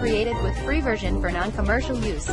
Created with free version for non-commercial use.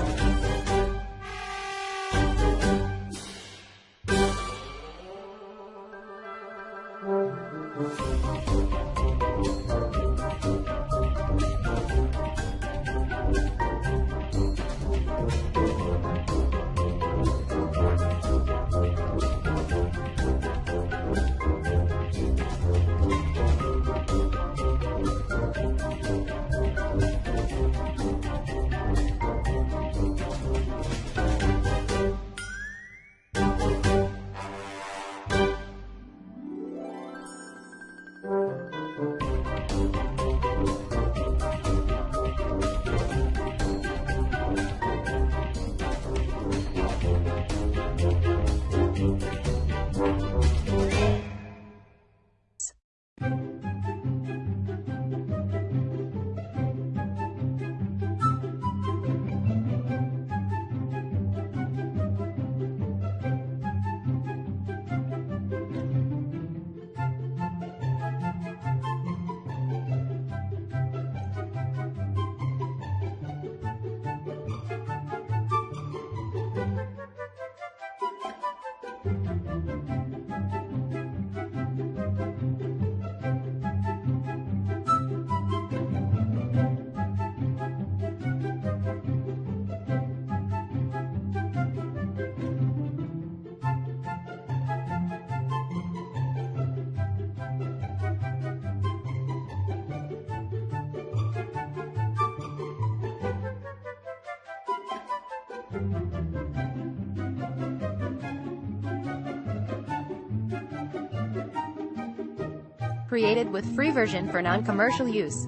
Created with free version for non-commercial use.